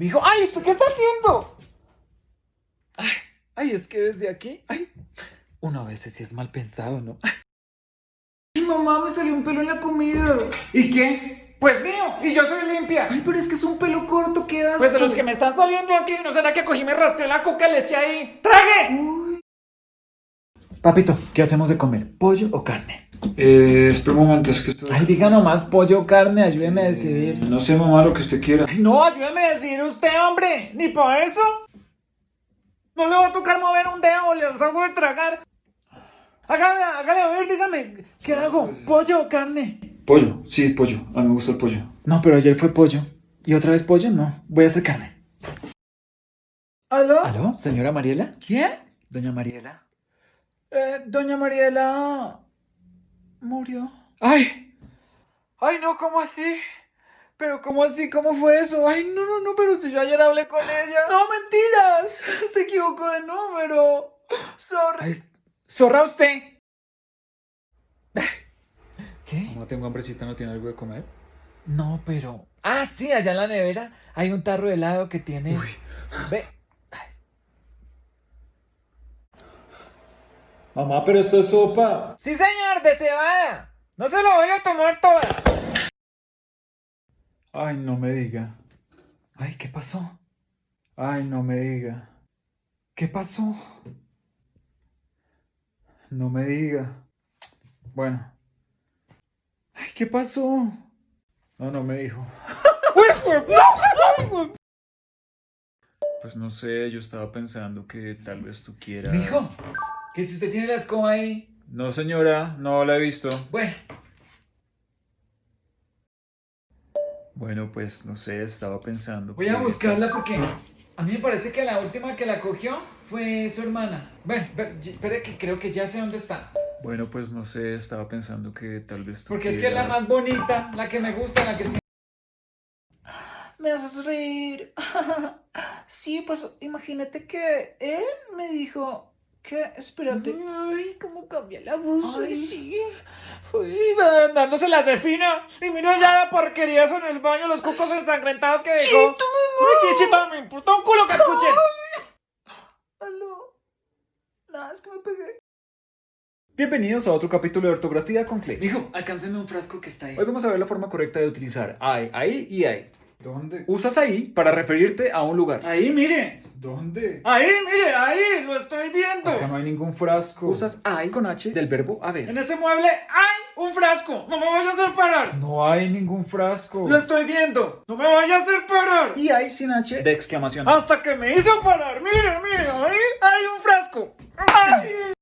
Mijo, ¡ay! ¿usted ¿Qué está haciendo? Ay, ay, es que desde aquí, ay, uno a veces sí es mal pensado, ¿no? Ay, mamá, me salió un pelo en la comida. ¿Y qué? Pues mío, y yo soy limpia. Ay, pero es que es un pelo corto, ¿qué asco? Pues de los que me están saliendo aquí, ¿no será que cogí me raspé la coca le eché ahí? ¡Trague! Uy. Papito, ¿qué hacemos de comer? ¿Pollo o carne? Eh, espera un momento, es que estoy... Ay, diga nomás pollo o carne, ayúdeme a decidir. No sé, mamá, lo que usted quiera. Ay, no, ayúdeme a decir usted, hombre. Ni por eso. No le va a tocar mover un dedo, le hago de tragar. Hágale, hágale, a ver, dígame, ¿qué hago? ¿Pollo o carne? Pollo, sí, pollo. A mí me gusta el pollo. No, pero ayer fue pollo. ¿Y otra vez pollo? No, voy a hacer carne. ¿Aló? ¿Aló, señora Mariela? ¿Quién? Doña Mariela. Eh, doña Mariela... murió. ¡Ay! ¡Ay, no! ¿Cómo así? ¿Pero cómo así? ¿Cómo fue eso? ¡Ay, no, no, no! Pero si yo ayer hablé con ella. No, mentiras. Se equivocó de número. Sorry. Ay, Zorra usted. ¿Qué? Mamá, tengo hambrecita, ¿no tiene algo de comer? No, pero... Ah, sí, allá en la nevera hay un tarro de helado que tiene... Ve. Mamá, pero esto es sopa. Sí, señor, de cebada. No se lo voy a tomar toda. Ay, no me diga. Ay, ¿qué pasó? Ay, no me diga. ¿Qué pasó? No me diga. Bueno. Ay, ¿qué pasó? No, no me dijo. Pues no sé, yo estaba pensando que tal vez tú quieras... Mijo, que si usted tiene la escoba ahí... No, señora, no la he visto. Bueno, Bueno, pues no sé, estaba pensando. voy a buscarla estás- porque... A mí me parece que la última que la cogió fue su hermana. Bueno, pero, espere que creo que ya sé dónde está. Bueno, pues no sé, estaba pensando que tal vez tú Porque es que es la más bonita, la que me gusta, la que... Me haces reír. Sí, pues imagínate que él me dijo que, espérate. Ay, cómo cambia la voz. Ay, sí. Uy, dándose las de fina. Y mira ya la porquería eso en el baño, los cucos ensangrentados que dejó. ¡Chito, mamá! Ay, chito, me importa un culo que escuchen. Aló. Nada, es que me pegué. Bienvenidos a otro capítulo de ortografía con Clay. Mijo, alcánceme un frasco que está ahí. Hoy vamos a ver la forma correcta de utilizar I, ahí y ahí. ¿Dónde? Usas ahí para referirte a un lugar. Ahí, mire. ¿Dónde? Ahí, mire, ahí, lo estoy viendo. Acá no hay ningún frasco. Usas I con H del verbo En haber. ese mueble hay un frasco. No me vayas a hacer parar. No hay ningún frasco. Lo estoy viendo. No me vayas a hacer parar. Y hay sin H de exclamación. Hasta que me hizo parar. Mire, mire, ahí hay un